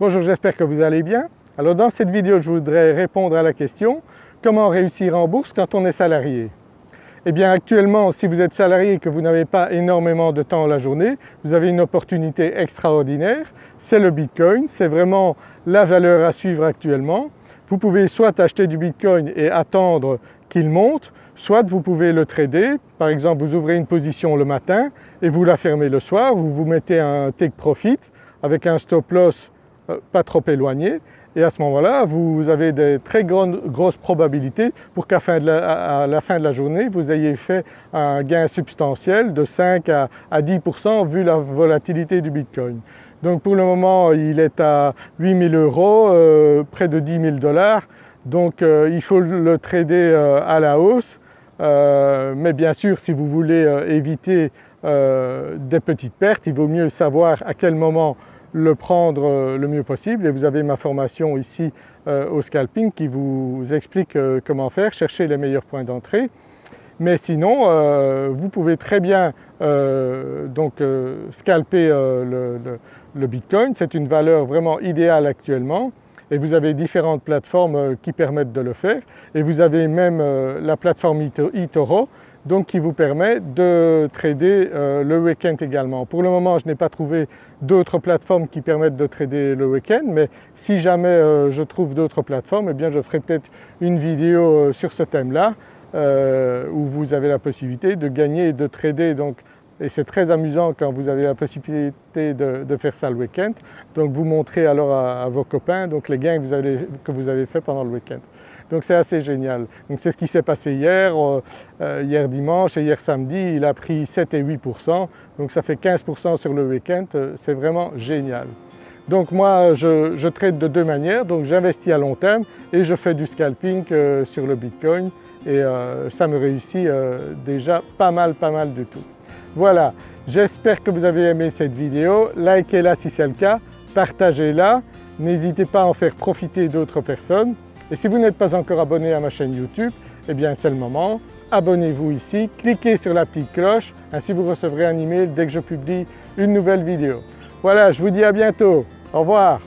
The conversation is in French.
Bonjour, j'espère que vous allez bien. Alors dans cette vidéo, je voudrais répondre à la question comment réussir en bourse quand on est salarié? Eh bien actuellement, si vous êtes salarié et que vous n'avez pas énormément de temps la journée, vous avez une opportunité extraordinaire, c'est le Bitcoin, c'est vraiment la valeur à suivre actuellement. Vous pouvez soit acheter du Bitcoin et attendre qu'il monte, soit vous pouvez le trader, par exemple vous ouvrez une position le matin et vous la fermez le soir, vous vous mettez un take profit avec un stop loss pas trop éloigné. Et à ce moment-là vous avez des très grandes, grosses probabilités pour qu'à la, fin de la journée vous ayez fait un gain substantiel de 5 à, 10% vu la volatilité du Bitcoin. Donc pour le moment il est à 8000 euros, euh, près de 10 000 dollars. Donc euh, il faut le trader à la hausse. Mais bien sûr si vous voulez éviter des petites pertes il vaut mieux savoir à quel moment le prendre euh, le mieux possible. Et vous avez ma formation ici euh, au scalping qui vous explique euh, comment faire, chercher les meilleurs points d'entrée. Mais sinon vous pouvez très bien donc scalper le, le, Bitcoin, c'est une valeur vraiment idéale actuellement. Et vous avez différentes plateformes qui permettent de le faire. Et vous avez même la plateforme eToro donc qui vous permet de trader euh, le week-end également. Pour le moment je n'ai pas trouvé d'autres plateformes qui permettent de trader le week-end mais si jamais euh, je trouve d'autres plateformes eh bien je ferai peut-être une vidéo euh, sur ce thème-là où vous avez la possibilité de gagner et de trader donc et c'est très amusant quand vous avez la possibilité de, faire ça le week-end. Donc vous montrez alors à, vos copains donc les gains que vous avez, que vous avez fait pendant le week-end. Donc c'est assez génial. Donc c'est ce qui s'est passé hier, euh, euh, hier dimanche et hier samedi, il a pris 7 et 8%, donc ça fait 15% sur le week-end, euh, c'est vraiment génial. Donc moi je, traite de deux manières, donc j'investis à long terme et je fais du scalping sur le Bitcoin et ça me réussit déjà pas mal pas mal du tout. Voilà, j'espère que vous avez aimé cette vidéo, likez-la si c'est le cas, partagez-la, n'hésitez pas à en faire profiter d'autres personnes. Et si vous n'êtes pas encore abonné à ma chaîne YouTube, eh bien c'est le moment, abonnez-vous ici, cliquez sur la petite cloche, ainsi vous recevrez un email dès que je publie une nouvelle vidéo. Voilà, je vous dis à bientôt, au revoir